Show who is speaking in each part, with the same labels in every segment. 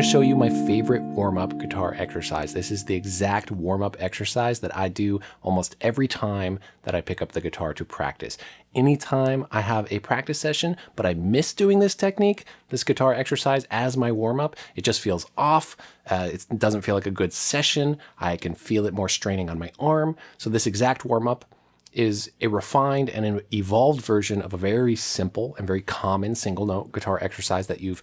Speaker 1: to show you my favorite warm-up guitar exercise. This is the exact warm-up exercise that I do almost every time that I pick up the guitar to practice. Anytime I have a practice session, but I miss doing this technique, this guitar exercise as my warm-up, it just feels off. Uh, it doesn't feel like a good session. I can feel it more straining on my arm. So this exact warm-up is a refined and an evolved version of a very simple and very common single note guitar exercise that you've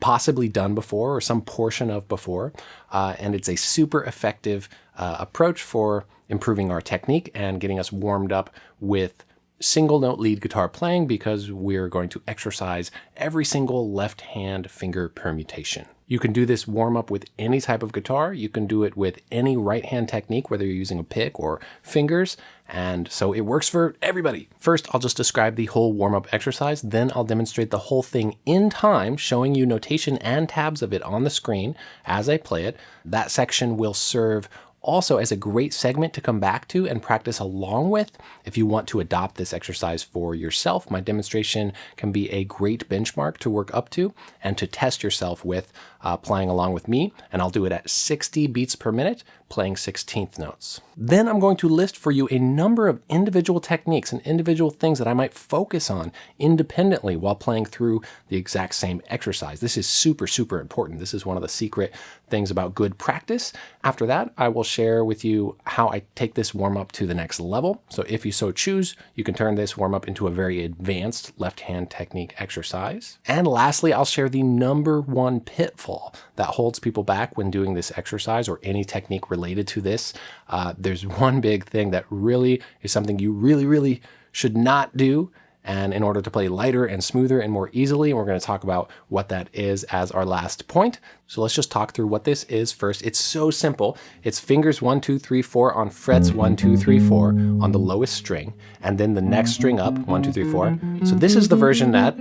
Speaker 1: possibly done before or some portion of before. Uh, and it's a super effective uh, approach for improving our technique and getting us warmed up with single note lead guitar playing because we're going to exercise every single left hand finger permutation. You can do this warm up with any type of guitar. You can do it with any right hand technique, whether you're using a pick or fingers. And so it works for everybody. First, I'll just describe the whole warm up exercise. Then I'll demonstrate the whole thing in time, showing you notation and tabs of it on the screen as I play it. That section will serve also as a great segment to come back to and practice along with if you want to adopt this exercise for yourself. My demonstration can be a great benchmark to work up to and to test yourself with uh, playing along with me. And I'll do it at 60 beats per minute, playing 16th notes. Then I'm going to list for you a number of individual techniques and individual things that I might focus on independently while playing through the exact same exercise. This is super, super important. This is one of the secret things about good practice. After that, I will share with you how I take this warm up to the next level. So if you so choose, you can turn this warm up into a very advanced left hand technique exercise. And lastly, I'll share the number one pitfall that holds people back when doing this exercise or any technique related to this. Uh, there's one big thing that really is something you really, really should not do and in order to play lighter and smoother and more easily, and we're going to talk about what that is as our last point. So let's just talk through what this is first. It's so simple. It's fingers one, two, three, four on frets one, two, three, four on the lowest string, and then the next string up, one, two, three, four. So this is the version that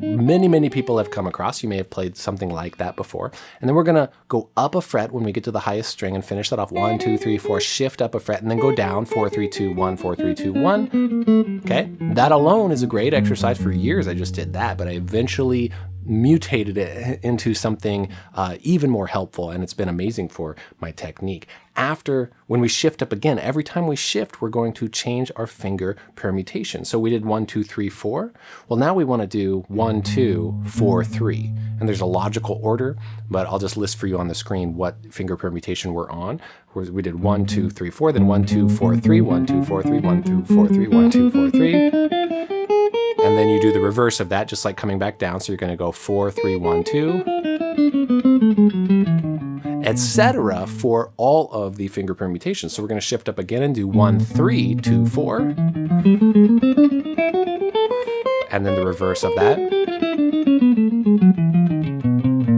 Speaker 1: many, many people have come across. You may have played something like that before. And then we're gonna go up a fret when we get to the highest string and finish that off. One, two, three, four, shift up a fret and then go down, four, three, two, one, four, three, two, one. Okay, that alone is a great exercise. For years I just did that, but I eventually mutated it into something uh, even more helpful and it's been amazing for my technique. After, when we shift up again, every time we shift, we're going to change our finger permutation. So we did one, two, three, four. Well, now we want to do one, two, four, three. And there's a logical order, but I'll just list for you on the screen what finger permutation we're on. We did one, two, three, four, then one, two, four, three, one, two, four, three, one, two, four, three, one, two, four, three. And then you do the reverse of that, just like coming back down. So you're going to go four, three, one, two, etc. for all of the finger permutations. So we're going to shift up again and do one, three, two, four. And then the reverse of that.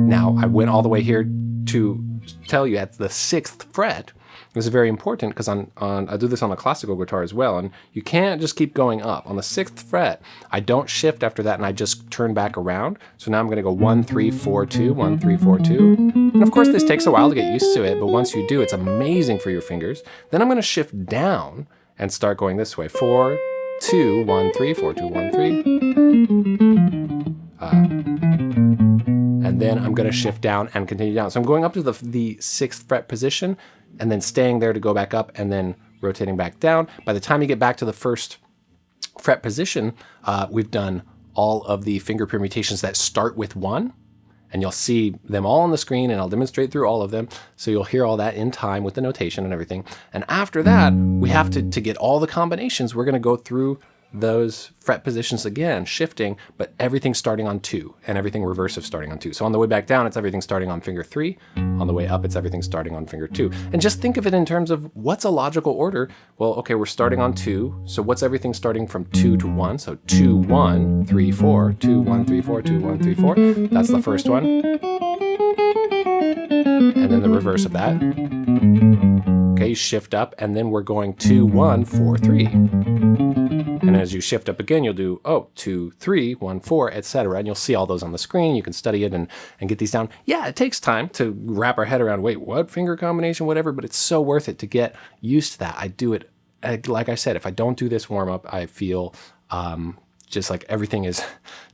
Speaker 1: Now I went all the way here to tell you at the sixth fret, this is very important because on, on I do this on a classical guitar as well, and you can't just keep going up. On the sixth fret, I don't shift after that and I just turn back around. So now I'm gonna go one, three, four, two, one, three, four, two. And of course this takes a while to get used to it, but once you do, it's amazing for your fingers. Then I'm gonna shift down and start going this way. Four, two, one, three, four, two, one, three. Uh, and then I'm gonna shift down and continue down. So I'm going up to the, the sixth fret position, and then staying there to go back up and then rotating back down. By the time you get back to the first fret position, uh, we've done all of the finger permutations that start with one, and you'll see them all on the screen and I'll demonstrate through all of them. So you'll hear all that in time with the notation and everything. And after that, we have to, to get all the combinations, we're gonna go through those fret positions again, shifting, but everything starting on two and everything reversive starting on two. So on the way back down, it's everything starting on finger three. On the way up, it's everything starting on finger two. And just think of it in terms of what's a logical order? Well, okay, we're starting on two. So what's everything starting from two to one? So two, one, three, four, two, one, three, four, two, one, three, four. That's the first one. And then the reverse of that. Okay, shift up, and then we're going two, one, four, three. And as you shift up again, you'll do, oh, two, three, one, four, etc. And you'll see all those on the screen. You can study it and, and get these down. Yeah, it takes time to wrap our head around, wait, what finger combination, whatever, but it's so worth it to get used to that. I do it, like I said, if I don't do this warm up, I feel um, just like everything is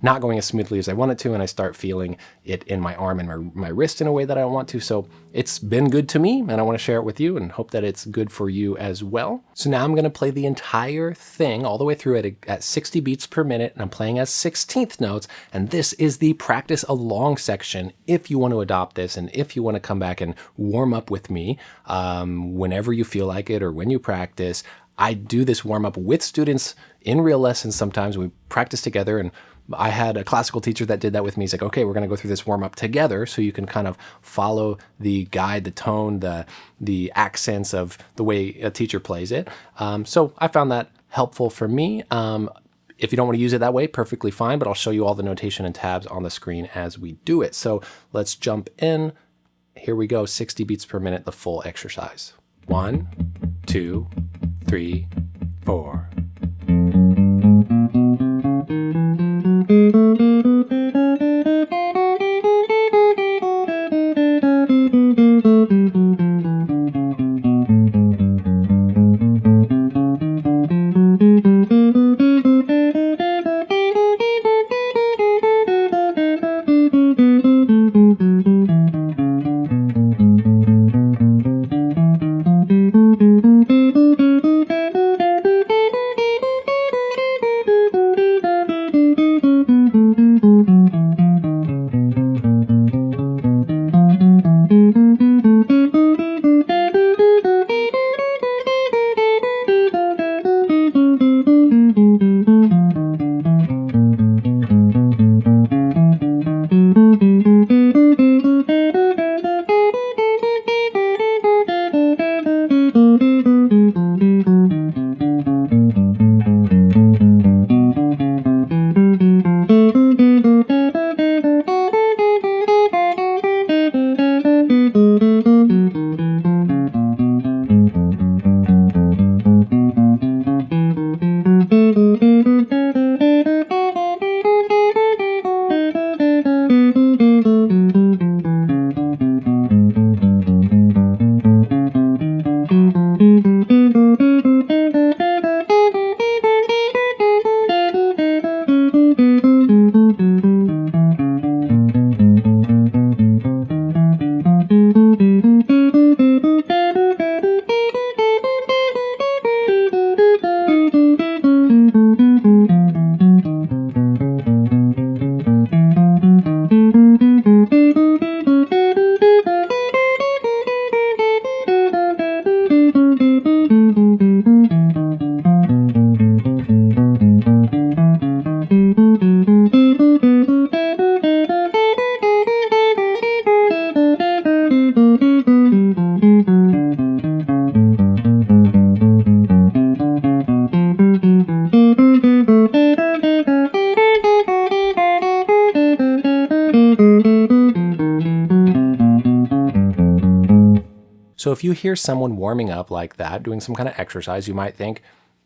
Speaker 1: not going as smoothly as I want it to, and I start feeling it in my arm and my, my wrist in a way that I don't want to. So it's been good to me, and I want to share it with you and hope that it's good for you as well. So now I'm going to play the entire thing all the way through at, at 60 beats per minute, and I'm playing as 16th notes, and this is the practice along section if you want to adopt this and if you want to come back and warm up with me um, whenever you feel like it or when you practice. I do this warm up with students in real lessons sometimes. We practice together and I had a classical teacher that did that with me. He's like, okay, we're going to go through this warm up together so you can kind of follow the guide, the tone, the, the accents of the way a teacher plays it. Um, so I found that helpful for me. Um, if you don't want to use it that way, perfectly fine, but I'll show you all the notation and tabs on the screen as we do it. So let's jump in. Here we go, 60 beats per minute, the full exercise. One, two, three, four. So if you hear someone warming up like that, doing some kind of exercise, you might think,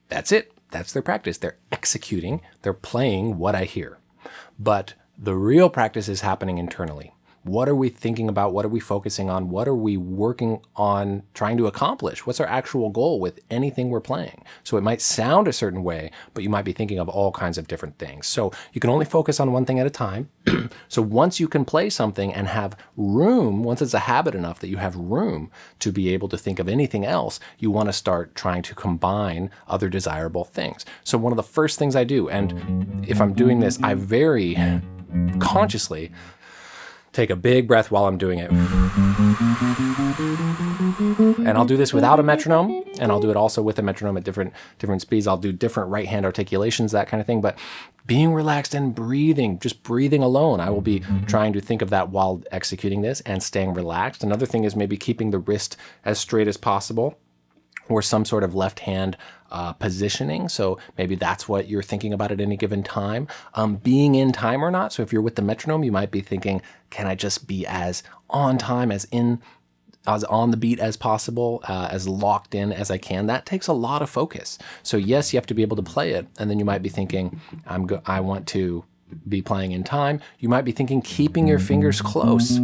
Speaker 1: that's it. That's their practice. They're executing, they're playing what I hear. But the real practice is happening internally. What are we thinking about? What are we focusing on? What are we working on trying to accomplish? What's our actual goal with anything we're playing? So it might sound a certain way, but you might be thinking of all kinds of different things. So you can only focus on one thing at a time. so once you can play something and have room, once it's a habit enough that you have room to be able to think of anything else, you want to start trying to combine other desirable things. So one of the first things I do, and if I'm doing this, I very consciously take a big breath while I'm doing it. And I'll do this without a metronome, and I'll do it also with a metronome at different, different speeds. I'll do different right hand articulations, that kind of thing. But being relaxed and breathing, just breathing alone, I will be trying to think of that while executing this and staying relaxed. Another thing is maybe keeping the wrist as straight as possible or some sort of left hand uh, positioning. So maybe that's what you're thinking about at any given time. Um, being in time or not. So if you're with the metronome, you might be thinking, can I just be as on time, as in, as on the beat as possible, uh, as locked in as I can? That takes a lot of focus. So yes, you have to be able to play it. And then you might be thinking, I'm go I want to be playing in time. You might be thinking keeping your fingers close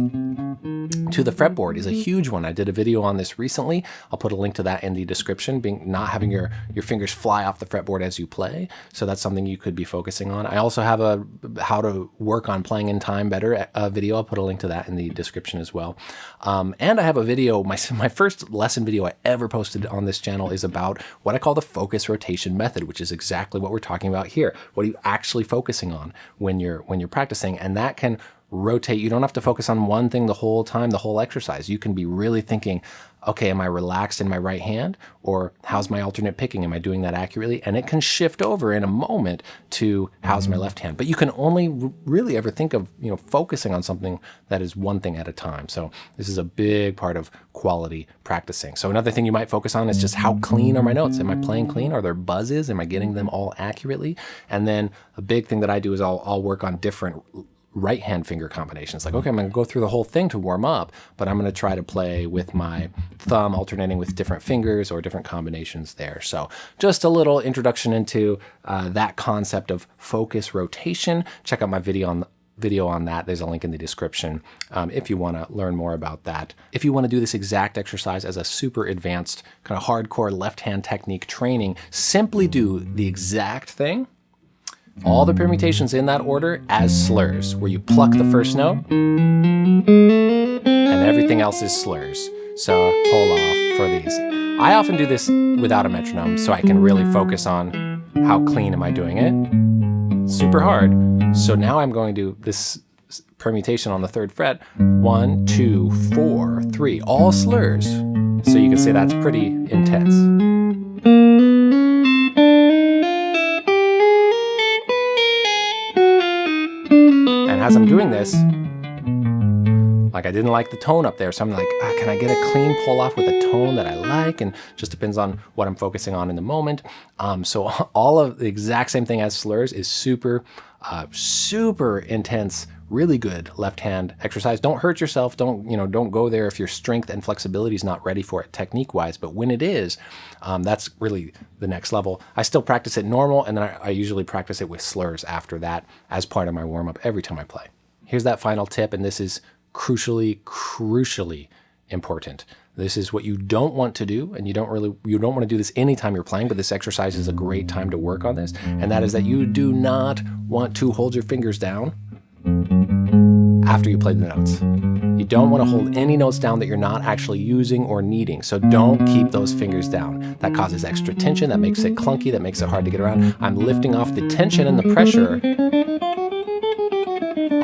Speaker 1: to the fretboard is a huge one. I did a video on this recently. I'll put a link to that in the description, being not having your, your fingers fly off the fretboard as you play. So that's something you could be focusing on. I also have a how to work on playing in time better uh, video. I'll put a link to that in the description as well. Um, and I have a video, my, my first lesson video I ever posted on this channel is about what I call the focus rotation method, which is exactly what we're talking about here. What are you actually focusing on when you're, when you're practicing? And that can rotate. You don't have to focus on one thing the whole time, the whole exercise. You can be really thinking, okay, am I relaxed in my right hand? Or how's my alternate picking? Am I doing that accurately? And it can shift over in a moment to how's my left hand. But you can only really ever think of, you know, focusing on something that is one thing at a time. So this is a big part of quality practicing. So another thing you might focus on is just how clean are my notes? Am I playing clean? Are there buzzes? Am I getting them all accurately? And then a big thing that I do is I'll, I'll work on different right hand finger combinations. Like, okay, I'm going to go through the whole thing to warm up, but I'm going to try to play with my thumb alternating with different fingers or different combinations there. So just a little introduction into uh, that concept of focus rotation. Check out my video on video on that. There's a link in the description um, if you want to learn more about that. If you want to do this exact exercise as a super advanced kind of hardcore left hand technique training, simply do the exact thing all the permutations in that order as slurs, where you pluck the first note and everything else is slurs. So pull off for these. I often do this without a metronome so I can really focus on how clean am I doing it. Super hard. So now I'm going to this permutation on the third fret. One, two, four, three, all slurs. So you can say that's pretty intense. As I'm doing this, like I didn't like the tone up there. So I'm like, ah, can I get a clean pull off with a tone that I like? And just depends on what I'm focusing on in the moment. Um, so all of the exact same thing as slurs is super, uh, super intense really good left hand exercise. Don't hurt yourself. Don't, you know, don't go there if your strength and flexibility is not ready for it technique wise. But when it is, um, that's really the next level. I still practice it normal and then I, I usually practice it with slurs after that as part of my warm up every time I play. Here's that final tip. And this is crucially, crucially important. This is what you don't want to do, and you don't really you don't want to do this anytime you're playing, but this exercise is a great time to work on this, and that is that you do not want to hold your fingers down after you play the notes. You don't want to hold any notes down that you're not actually using or needing. So don't keep those fingers down. That causes extra tension, that makes it clunky, that makes it hard to get around. I'm lifting off the tension and the pressure.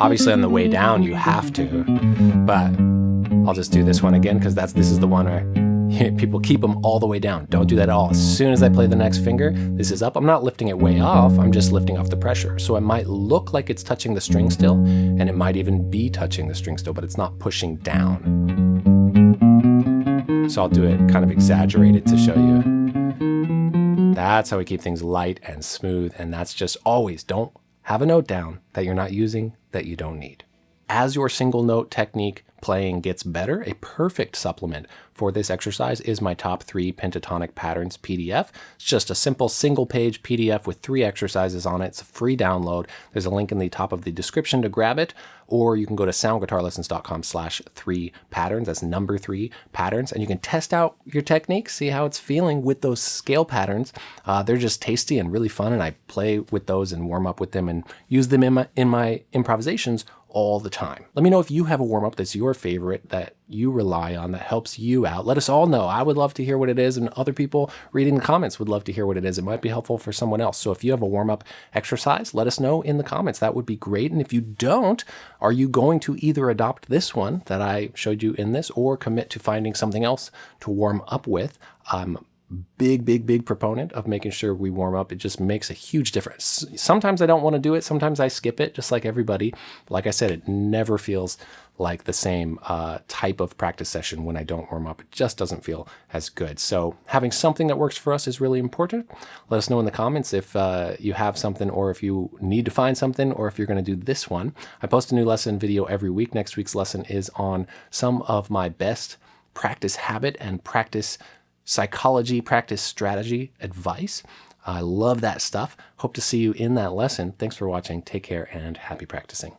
Speaker 1: Obviously on the way down you have to, but I'll just do this one again because that's this is the one where people keep them all the way down. Don't do that at all. As soon as I play the next finger, this is up. I'm not lifting it way off. I'm just lifting off the pressure. So it might look like it's touching the string still, and it might even be touching the string still, but it's not pushing down. So I'll do it kind of exaggerated to show you. That's how we keep things light and smooth. And that's just always don't have a note down that you're not using that you don't need. As your single note technique playing gets better, a perfect supplement for this exercise is my top three pentatonic patterns PDF. It's just a simple single page PDF with three exercises on it. It's a free download. There's a link in the top of the description to grab it, or you can go to soundguitarlessons.com slash three patterns. That's number three patterns. And you can test out your technique, see how it's feeling with those scale patterns. Uh, they're just tasty and really fun. And I play with those and warm up with them and use them in my, in my improvisations all the time. Let me know if you have a warm up that's your favorite that you rely on that helps you out. Let us all know. I would love to hear what it is, and other people reading the comments would love to hear what it is. It might be helpful for someone else. So if you have a warm up exercise, let us know in the comments. That would be great. And if you don't, are you going to either adopt this one that I showed you in this or commit to finding something else to warm up with? Um, big, big, big proponent of making sure we warm up. It just makes a huge difference. Sometimes I don't want to do it. Sometimes I skip it, just like everybody. Like I said, it never feels like the same uh, type of practice session when I don't warm up. It just doesn't feel as good. So having something that works for us is really important. Let us know in the comments if uh, you have something or if you need to find something or if you're going to do this one. I post a new lesson video every week. Next week's lesson is on some of my best practice habit and practice psychology, practice strategy advice. I love that stuff. Hope to see you in that lesson. Thanks for watching. Take care and happy practicing.